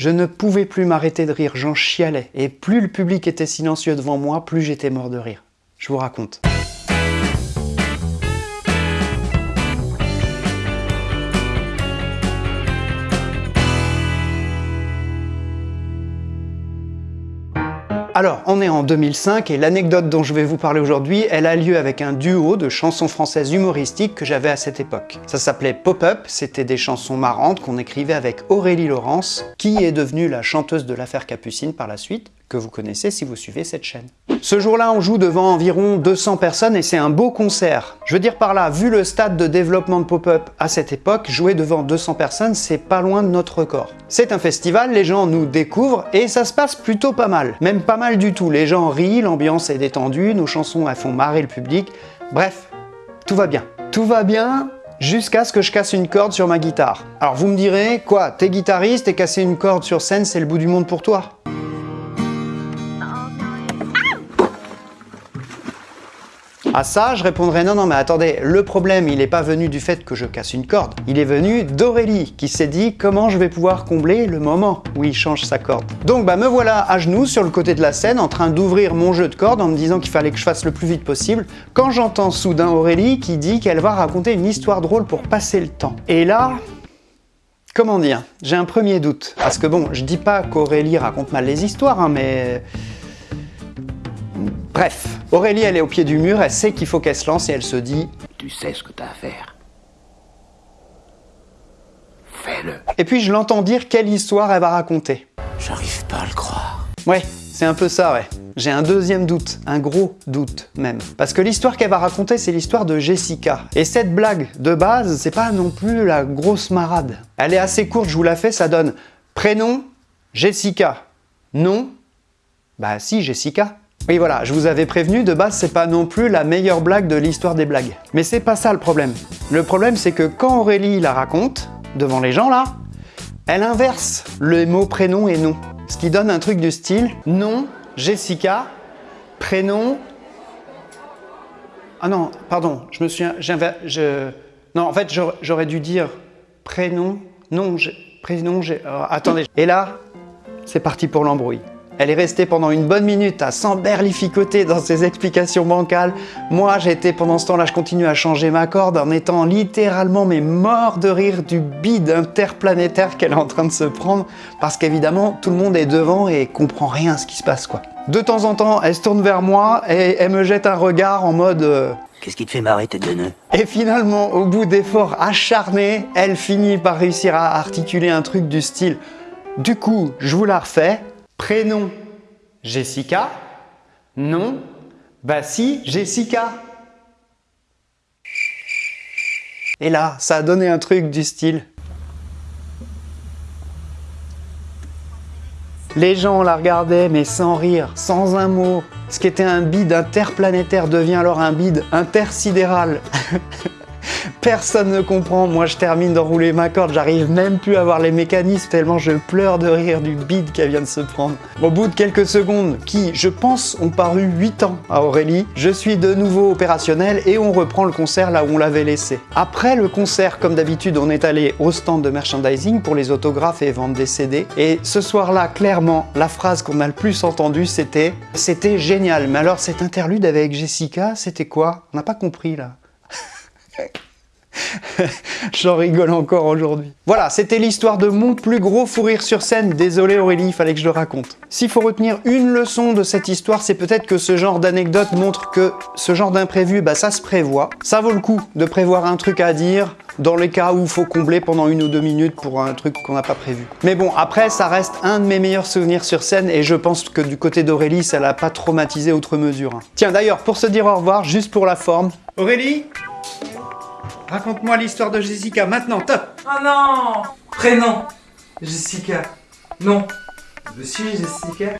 Je ne pouvais plus m'arrêter de rire, j'en chialais. Et plus le public était silencieux devant moi, plus j'étais mort de rire. Je vous raconte. Alors, on est en 2005 et l'anecdote dont je vais vous parler aujourd'hui, elle a lieu avec un duo de chansons françaises humoristiques que j'avais à cette époque. Ça s'appelait Pop-Up, c'était des chansons marrantes qu'on écrivait avec Aurélie Laurence, qui est devenue la chanteuse de l'affaire Capucine par la suite, que vous connaissez si vous suivez cette chaîne. Ce jour-là, on joue devant environ 200 personnes et c'est un beau concert. Je veux dire par là, vu le stade de développement de Pop-Up à cette époque, jouer devant 200 personnes, c'est pas loin de notre record. C'est un festival, les gens nous découvrent et ça se passe plutôt pas mal. Même pas mal du tout, les gens rient, l'ambiance est détendue, nos chansons elles font marrer le public. Bref, tout va bien. Tout va bien jusqu'à ce que je casse une corde sur ma guitare. Alors vous me direz, quoi, t'es guitariste et casser une corde sur scène, c'est le bout du monde pour toi À ça, je répondrai non, non, mais attendez, le problème, il n'est pas venu du fait que je casse une corde. Il est venu d'Aurélie, qui s'est dit comment je vais pouvoir combler le moment où il change sa corde. Donc bah me voilà à genoux sur le côté de la scène en train d'ouvrir mon jeu de cordes en me disant qu'il fallait que je fasse le plus vite possible, quand j'entends soudain Aurélie qui dit qu'elle va raconter une histoire drôle pour passer le temps. Et là, comment dire, j'ai un premier doute. Parce que bon, je dis pas qu'Aurélie raconte mal les histoires, hein, mais Bref, Aurélie, elle est au pied du mur, elle sait qu'il faut qu'elle se lance et elle se dit « Tu sais ce que t'as à faire. Fais-le. » Et puis je l'entends dire quelle histoire elle va raconter. J'arrive pas à le croire. Ouais, c'est un peu ça, ouais. J'ai un deuxième doute, un gros doute même. Parce que l'histoire qu'elle va raconter, c'est l'histoire de Jessica. Et cette blague, de base, c'est pas non plus la grosse marade. Elle est assez courte, je vous la fais, ça donne prénom, Jessica. Nom, bah si, Jessica. Oui voilà, je vous avais prévenu, de base c'est pas non plus la meilleure blague de l'histoire des blagues. Mais c'est pas ça le problème. Le problème c'est que quand Aurélie la raconte, devant les gens là, elle inverse le mot prénom et nom. Ce qui donne un truc du style nom, Jessica, prénom... Ah non, pardon, je me suis... Je... Non, en fait, j'aurais dû dire prénom, nom, prénom, euh, attendez. Et là, c'est parti pour l'embrouille. Elle est restée pendant une bonne minute à s'emberlificoter dans ses explications bancales. Moi, j'étais pendant ce temps-là, je continue à changer ma corde en étant littéralement mais mort de rire du bide interplanétaire qu'elle est en train de se prendre parce qu'évidemment, tout le monde est devant et comprend rien à ce qui se passe quoi. De temps en temps, elle se tourne vers moi et elle me jette un regard en mode euh, Qu'est-ce qui te fait marrer, tête de nœud? Et finalement, au bout d'efforts acharnés, elle finit par réussir à articuler un truc du style « Du coup, je vous la refais, Prénom, Jessica. Nom, bah si, Jessica. Et là, ça a donné un truc du style. Les gens la regardaient, mais sans rire, sans un mot. Ce qui était un bide interplanétaire devient alors un bide intersidéral. Personne ne comprend, moi je termine d'enrouler ma corde, j'arrive même plus à voir les mécanismes tellement je pleure de rire du bide qu'elle vient de se prendre. Au bout de quelques secondes, qui, je pense, ont paru 8 ans à Aurélie, je suis de nouveau opérationnel et on reprend le concert là où on l'avait laissé. Après le concert, comme d'habitude, on est allé au stand de merchandising pour les autographes et vendre des CD. Et ce soir-là, clairement, la phrase qu'on a le plus entendue, c'était « C'était génial, mais alors cet interlude avec Jessica, c'était quoi? On n'a pas compris là. » J'en rigole encore aujourd'hui. Voilà, c'était l'histoire de mon plus gros fou rire sur scène. Désolé Aurélie, il fallait que je le raconte. S'il faut retenir une leçon de cette histoire, c'est peut-être que ce genre d'anecdote montre que ce genre d'imprévu, bah ça se prévoit. Ça vaut le coup de prévoir un truc à dire dans les cas où il faut combler pendant une ou deux minutes pour un truc qu'on n'a pas prévu. Mais bon, après, ça reste un de mes meilleurs souvenirs sur scène et je pense que du côté d'Aurélie, ça l'a pas traumatisé outre mesure. Hein. Tiens, d'ailleurs, pour se dire au revoir, juste pour la forme, Aurélie? Raconte-moi l'histoire de Jessica maintenant, top Oh non Prénom Jessica. Non. Je suis Jessica.